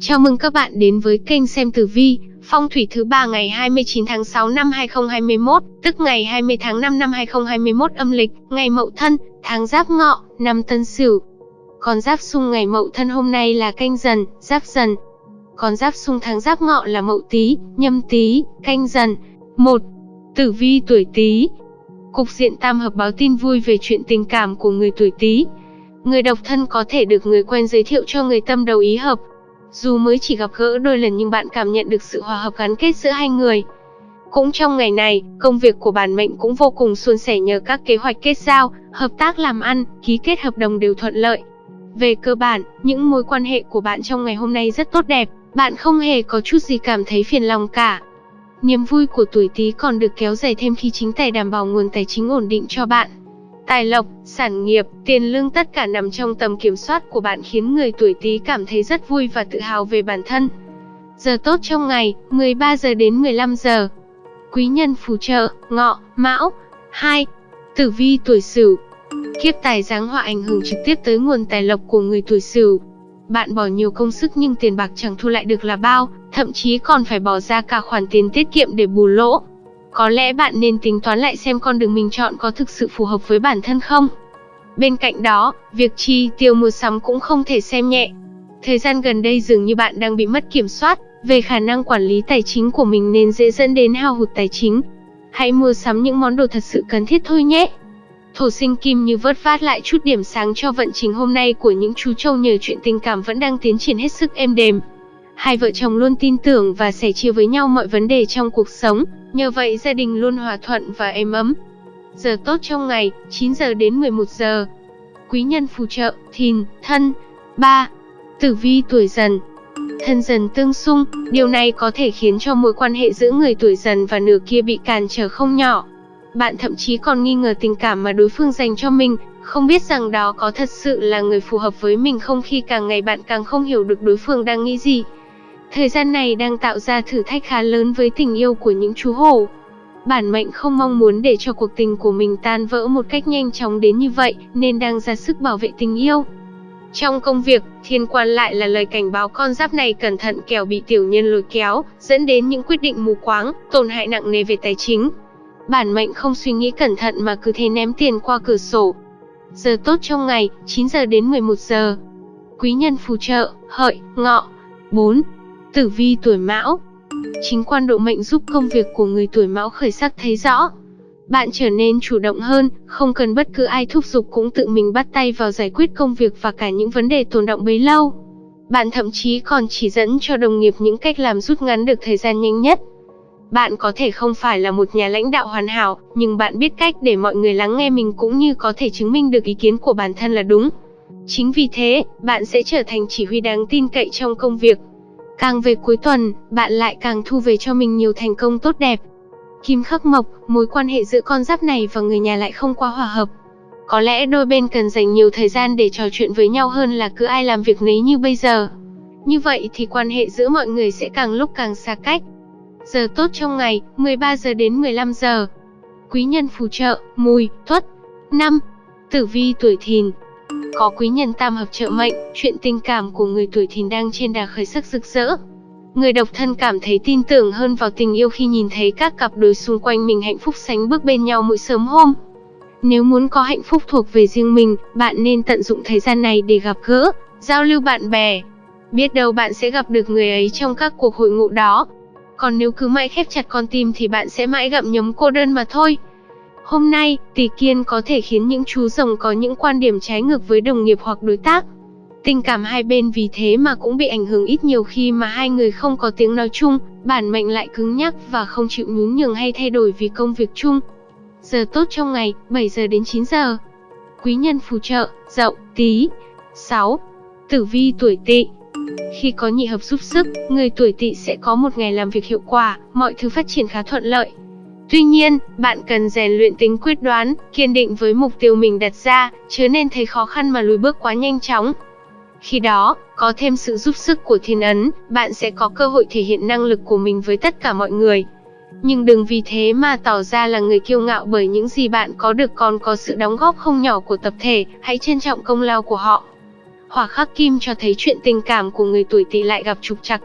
Chào mừng các bạn đến với kênh xem tử vi, phong thủy thứ ba ngày 29 tháng 6 năm 2021, tức ngày 20 tháng 5 năm 2021 âm lịch, ngày Mậu Thân, tháng Giáp Ngọ, năm Tân Sửu. Con giáp xung ngày Mậu Thân hôm nay là Canh Dần, Giáp Dần. Con giáp xung tháng Giáp Ngọ là Mậu Tý, Nhâm Tý, Canh Dần. 1. Tử vi tuổi Tý. Cục diện tam hợp báo tin vui về chuyện tình cảm của người tuổi Tý. Người độc thân có thể được người quen giới thiệu cho người tâm đầu ý hợp, dù mới chỉ gặp gỡ đôi lần nhưng bạn cảm nhận được sự hòa hợp gắn kết giữa hai người. Cũng trong ngày này, công việc của bản mệnh cũng vô cùng suôn sẻ nhờ các kế hoạch kết giao, hợp tác làm ăn, ký kết hợp đồng đều thuận lợi. Về cơ bản, những mối quan hệ của bạn trong ngày hôm nay rất tốt đẹp, bạn không hề có chút gì cảm thấy phiền lòng cả. Niềm vui của tuổi Tý còn được kéo dài thêm khi chính tài đảm bảo nguồn tài chính ổn định cho bạn. Tài lộc, sản nghiệp, tiền lương tất cả nằm trong tầm kiểm soát của bạn khiến người tuổi Tý cảm thấy rất vui và tự hào về bản thân. Giờ tốt trong ngày, 13 giờ đến 15 giờ. Quý nhân phù trợ, ngọ, mão. 2. Tử vi tuổi Sửu. Kiếp tài giáng họa ảnh hưởng trực tiếp tới nguồn tài lộc của người tuổi Sửu. Bạn bỏ nhiều công sức nhưng tiền bạc chẳng thu lại được là bao, thậm chí còn phải bỏ ra cả khoản tiền tiết kiệm để bù lỗ. Có lẽ bạn nên tính toán lại xem con đường mình chọn có thực sự phù hợp với bản thân không. Bên cạnh đó, việc chi tiêu mua sắm cũng không thể xem nhẹ. Thời gian gần đây dường như bạn đang bị mất kiểm soát về khả năng quản lý tài chính của mình nên dễ dẫn đến hao hụt tài chính. Hãy mua sắm những món đồ thật sự cần thiết thôi nhé. Thổ sinh kim như vớt vát lại chút điểm sáng cho vận trình hôm nay của những chú trâu nhờ chuyện tình cảm vẫn đang tiến triển hết sức êm đềm. Hai vợ chồng luôn tin tưởng và sẻ chia với nhau mọi vấn đề trong cuộc sống, nhờ vậy gia đình luôn hòa thuận và êm ấm. Giờ tốt trong ngày, 9 giờ đến 11 giờ. Quý nhân phù trợ, thìn, thân. 3. Tử vi tuổi dần Thân dần tương xung, điều này có thể khiến cho mối quan hệ giữa người tuổi dần và nửa kia bị cản trở không nhỏ. Bạn thậm chí còn nghi ngờ tình cảm mà đối phương dành cho mình, không biết rằng đó có thật sự là người phù hợp với mình không khi càng ngày bạn càng không hiểu được đối phương đang nghĩ gì. Thời gian này đang tạo ra thử thách khá lớn với tình yêu của những chú hổ. Bản mệnh không mong muốn để cho cuộc tình của mình tan vỡ một cách nhanh chóng đến như vậy, nên đang ra sức bảo vệ tình yêu. Trong công việc, thiên quan lại là lời cảnh báo con giáp này cẩn thận kẻo bị tiểu nhân lôi kéo, dẫn đến những quyết định mù quáng, tổn hại nặng nề về tài chính. Bản mệnh không suy nghĩ cẩn thận mà cứ thế ném tiền qua cửa sổ. Giờ tốt trong ngày, 9 giờ đến 11 giờ. Quý nhân phù trợ, hợi, ngọ. 4. Tử vi tuổi Mão Chính quan độ mệnh giúp công việc của người tuổi Mão khởi sắc thấy rõ. Bạn trở nên chủ động hơn, không cần bất cứ ai thúc giục cũng tự mình bắt tay vào giải quyết công việc và cả những vấn đề tồn động bấy lâu. Bạn thậm chí còn chỉ dẫn cho đồng nghiệp những cách làm rút ngắn được thời gian nhanh nhất. Bạn có thể không phải là một nhà lãnh đạo hoàn hảo, nhưng bạn biết cách để mọi người lắng nghe mình cũng như có thể chứng minh được ý kiến của bản thân là đúng. Chính vì thế, bạn sẽ trở thành chỉ huy đáng tin cậy trong công việc. Càng về cuối tuần, bạn lại càng thu về cho mình nhiều thành công tốt đẹp. Kim khắc mộc, mối quan hệ giữa con giáp này và người nhà lại không quá hòa hợp. Có lẽ đôi bên cần dành nhiều thời gian để trò chuyện với nhau hơn là cứ ai làm việc nấy như bây giờ. Như vậy thì quan hệ giữa mọi người sẽ càng lúc càng xa cách. Giờ tốt trong ngày, 13 giờ đến 15 giờ. Quý nhân phù trợ, mùi, tuất. năm, Tử vi tuổi thìn, có quý nhân tam hợp trợ mệnh, chuyện tình cảm của người tuổi thìn đang trên đà khởi sắc rực rỡ. Người độc thân cảm thấy tin tưởng hơn vào tình yêu khi nhìn thấy các cặp đôi xung quanh mình hạnh phúc sánh bước bên nhau mỗi sớm hôm. Nếu muốn có hạnh phúc thuộc về riêng mình, bạn nên tận dụng thời gian này để gặp gỡ, giao lưu bạn bè. Biết đâu bạn sẽ gặp được người ấy trong các cuộc hội ngộ đó. Còn nếu cứ mãi khép chặt con tim thì bạn sẽ mãi gặm nhấm cô đơn mà thôi. Hôm nay, tỷ kiên có thể khiến những chú rồng có những quan điểm trái ngược với đồng nghiệp hoặc đối tác. Tình cảm hai bên vì thế mà cũng bị ảnh hưởng ít nhiều khi mà hai người không có tiếng nói chung, bản mệnh lại cứng nhắc và không chịu nhún nhường hay thay đổi vì công việc chung. Giờ tốt trong ngày, 7 giờ đến 9 giờ. Quý nhân phù trợ, dậu, tí. 6. Tử vi tuổi tỵ Khi có nhị hợp giúp sức, người tuổi tỵ sẽ có một ngày làm việc hiệu quả, mọi thứ phát triển khá thuận lợi. Tuy nhiên, bạn cần rèn luyện tính quyết đoán, kiên định với mục tiêu mình đặt ra, chứ nên thấy khó khăn mà lùi bước quá nhanh chóng. Khi đó, có thêm sự giúp sức của thiên ấn, bạn sẽ có cơ hội thể hiện năng lực của mình với tất cả mọi người. Nhưng đừng vì thế mà tỏ ra là người kiêu ngạo bởi những gì bạn có được còn có sự đóng góp không nhỏ của tập thể, hãy trân trọng công lao của họ. Hỏa khắc kim cho thấy chuyện tình cảm của người tuổi tỵ lại gặp trục trặc.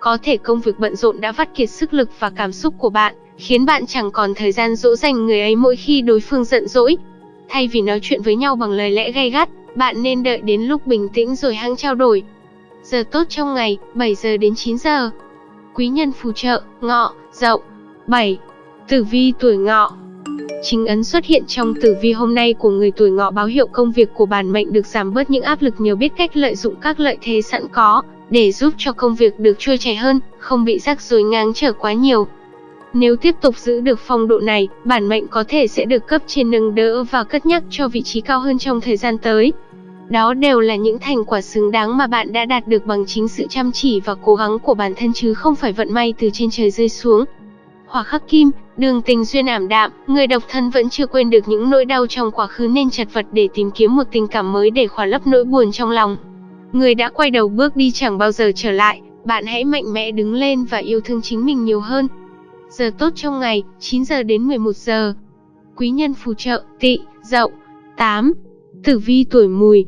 Có thể công việc bận rộn đã vắt kiệt sức lực và cảm xúc của bạn, khiến bạn chẳng còn thời gian dỗ dành người ấy mỗi khi đối phương giận dỗi. Thay vì nói chuyện với nhau bằng lời lẽ gay gắt, bạn nên đợi đến lúc bình tĩnh rồi hăng trao đổi. Giờ tốt trong ngày, 7 giờ đến 9 giờ. Quý nhân phù trợ, ngọ, dậu. 7. Tử vi tuổi ngọ Chính ấn xuất hiện trong tử vi hôm nay của người tuổi ngọ báo hiệu công việc của bản mệnh được giảm bớt những áp lực nhờ biết cách lợi dụng các lợi thế sẵn có, để giúp cho công việc được trôi chảy hơn, không bị rắc rối ngang trở quá nhiều. Nếu tiếp tục giữ được phong độ này, bản mệnh có thể sẽ được cấp trên nâng đỡ và cất nhắc cho vị trí cao hơn trong thời gian tới. Đó đều là những thành quả xứng đáng mà bạn đã đạt được bằng chính sự chăm chỉ và cố gắng của bản thân chứ không phải vận may từ trên trời rơi xuống. Hỏa khắc kim, đường tình duyên ảm đạm, người độc thân vẫn chưa quên được những nỗi đau trong quá khứ nên chật vật để tìm kiếm một tình cảm mới để khỏa lấp nỗi buồn trong lòng. Người đã quay đầu bước đi chẳng bao giờ trở lại, bạn hãy mạnh mẽ đứng lên và yêu thương chính mình nhiều hơn. Giờ tốt trong ngày, 9 giờ đến 11 giờ. Quý nhân phù trợ, tỵ, dậu. 8. Tử vi tuổi mùi,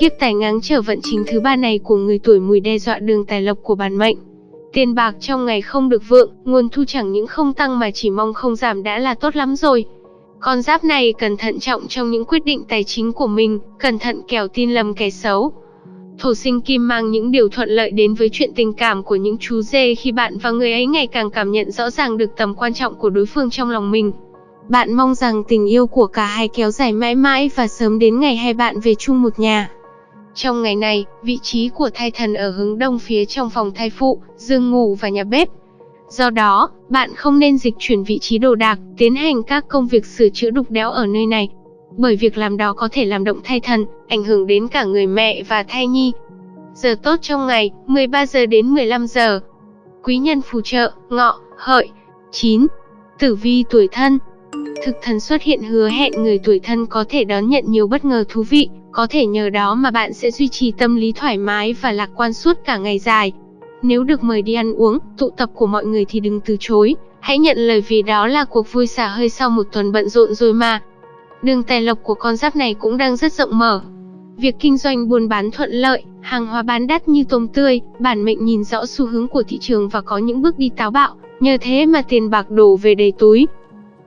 Kiếp tài ngáng trở vận chính thứ ba này của người tuổi mùi đe dọa đường tài lộc của bản mệnh. Tiền bạc trong ngày không được vượng, nguồn thu chẳng những không tăng mà chỉ mong không giảm đã là tốt lắm rồi. Con giáp này cần thận trọng trong những quyết định tài chính của mình, cẩn thận kẻo tin lầm kẻ xấu. Thổ sinh kim mang những điều thuận lợi đến với chuyện tình cảm của những chú dê khi bạn và người ấy ngày càng cảm nhận rõ ràng được tầm quan trọng của đối phương trong lòng mình. Bạn mong rằng tình yêu của cả hai kéo dài mãi mãi và sớm đến ngày hai bạn về chung một nhà. Trong ngày này, vị trí của thai thần ở hướng đông phía trong phòng thai phụ, giường ngủ và nhà bếp. Do đó, bạn không nên dịch chuyển vị trí đồ đạc, tiến hành các công việc sửa chữa đục đẽo ở nơi này. Bởi việc làm đó có thể làm động thai thần, ảnh hưởng đến cả người mẹ và thai nhi. Giờ tốt trong ngày, 13 giờ đến 15 giờ. Quý nhân phù trợ, ngọ, hợi. 9. Tử vi tuổi thân Thực thần xuất hiện hứa hẹn người tuổi thân có thể đón nhận nhiều bất ngờ thú vị, có thể nhờ đó mà bạn sẽ duy trì tâm lý thoải mái và lạc quan suốt cả ngày dài. Nếu được mời đi ăn uống, tụ tập của mọi người thì đừng từ chối, hãy nhận lời vì đó là cuộc vui xả hơi sau một tuần bận rộn rồi mà. Đường tài lộc của con giáp này cũng đang rất rộng mở. Việc kinh doanh buôn bán thuận lợi, hàng hóa bán đắt như tôm tươi, bản mệnh nhìn rõ xu hướng của thị trường và có những bước đi táo bạo, nhờ thế mà tiền bạc đổ về đầy túi.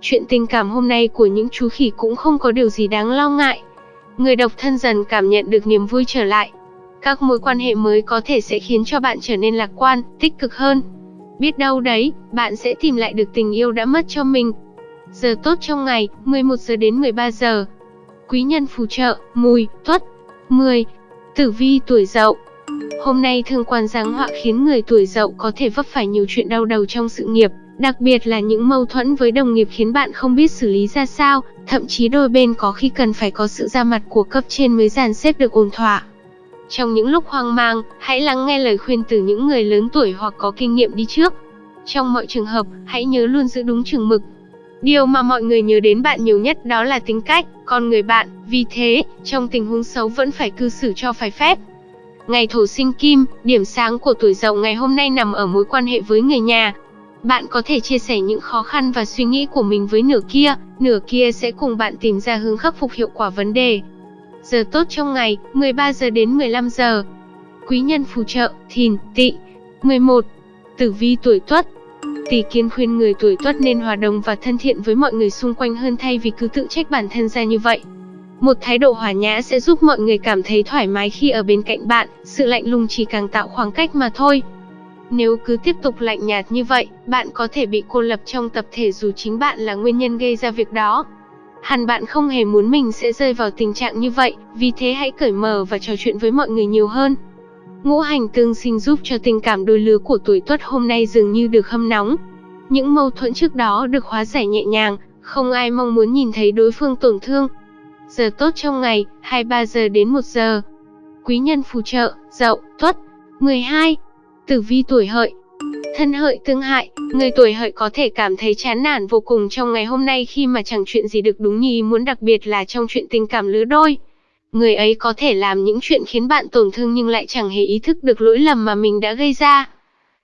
Chuyện tình cảm hôm nay của những chú khỉ cũng không có điều gì đáng lo ngại. Người độc thân dần cảm nhận được niềm vui trở lại. Các mối quan hệ mới có thể sẽ khiến cho bạn trở nên lạc quan, tích cực hơn. Biết đâu đấy, bạn sẽ tìm lại được tình yêu đã mất cho mình. Giờ tốt trong ngày, 11 giờ đến 13 giờ. Quý nhân phù trợ, mùi, tuất. 10. Tử vi tuổi dậu Hôm nay thương quan giáng họa khiến người tuổi dậu có thể vấp phải nhiều chuyện đau đầu trong sự nghiệp, Đặc biệt là những mâu thuẫn với đồng nghiệp khiến bạn không biết xử lý ra sao, thậm chí đôi bên có khi cần phải có sự ra mặt của cấp trên mới dàn xếp được ổn thỏa. Trong những lúc hoang mang, hãy lắng nghe lời khuyên từ những người lớn tuổi hoặc có kinh nghiệm đi trước. Trong mọi trường hợp, hãy nhớ luôn giữ đúng chừng mực. Điều mà mọi người nhớ đến bạn nhiều nhất đó là tính cách, con người bạn, vì thế, trong tình huống xấu vẫn phải cư xử cho phải phép. Ngày thổ sinh kim, điểm sáng của tuổi dậu ngày hôm nay nằm ở mối quan hệ với người nhà, bạn có thể chia sẻ những khó khăn và suy nghĩ của mình với nửa kia, nửa kia sẽ cùng bạn tìm ra hướng khắc phục hiệu quả vấn đề. Giờ tốt trong ngày, 13 giờ đến 15 giờ. Quý nhân phù trợ, thìn, tỵ. 11. Tử vi tuổi tuất Tỷ kiến khuyên người tuổi tuất nên hòa đồng và thân thiện với mọi người xung quanh hơn thay vì cứ tự trách bản thân ra như vậy. Một thái độ hòa nhã sẽ giúp mọi người cảm thấy thoải mái khi ở bên cạnh bạn, sự lạnh lùng chỉ càng tạo khoảng cách mà thôi. Nếu cứ tiếp tục lạnh nhạt như vậy, bạn có thể bị cô lập trong tập thể dù chính bạn là nguyên nhân gây ra việc đó. Hẳn bạn không hề muốn mình sẽ rơi vào tình trạng như vậy, vì thế hãy cởi mở và trò chuyện với mọi người nhiều hơn. Ngũ hành tương sinh giúp cho tình cảm đôi lứa của tuổi tuất hôm nay dường như được hâm nóng. Những mâu thuẫn trước đó được hóa giải nhẹ nhàng, không ai mong muốn nhìn thấy đối phương tổn thương. Giờ tốt trong ngày, 23 giờ đến 1 giờ. Quý nhân phù trợ, dậu, tuất. 12. Tử vi tuổi hợi Thân hợi tương hại, người tuổi hợi có thể cảm thấy chán nản vô cùng trong ngày hôm nay khi mà chẳng chuyện gì được đúng như ý muốn đặc biệt là trong chuyện tình cảm lứa đôi. Người ấy có thể làm những chuyện khiến bạn tổn thương nhưng lại chẳng hề ý thức được lỗi lầm mà mình đã gây ra.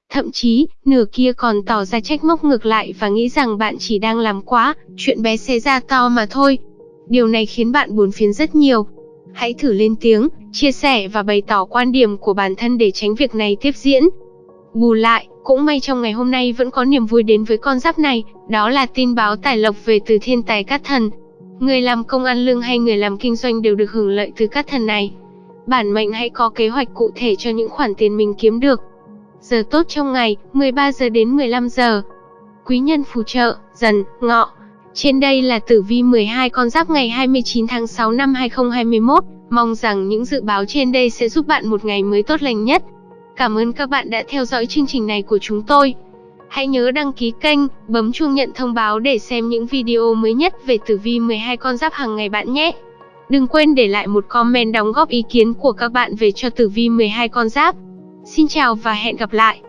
Thậm chí, nửa kia còn tỏ ra trách móc ngược lại và nghĩ rằng bạn chỉ đang làm quá, chuyện bé xé ra to mà thôi. Điều này khiến bạn buồn phiền rất nhiều. Hãy thử lên tiếng, chia sẻ và bày tỏ quan điểm của bản thân để tránh việc này tiếp diễn. Bù lại, cũng may trong ngày hôm nay vẫn có niềm vui đến với con giáp này, đó là tin báo tài lộc về từ thiên tài cát thần. Người làm công ăn lương hay người làm kinh doanh đều được hưởng lợi từ các thần này. Bản mệnh hãy có kế hoạch cụ thể cho những khoản tiền mình kiếm được. Giờ tốt trong ngày, 13 giờ đến 15 giờ. Quý nhân phù trợ, dần, ngọ. Trên đây là tử vi 12 con giáp ngày 29 tháng 6 năm 2021. Mong rằng những dự báo trên đây sẽ giúp bạn một ngày mới tốt lành nhất. Cảm ơn các bạn đã theo dõi chương trình này của chúng tôi. Hãy nhớ đăng ký kênh, bấm chuông nhận thông báo để xem những video mới nhất về tử vi 12 con giáp hàng ngày bạn nhé. Đừng quên để lại một comment đóng góp ý kiến của các bạn về cho tử vi 12 con giáp. Xin chào và hẹn gặp lại.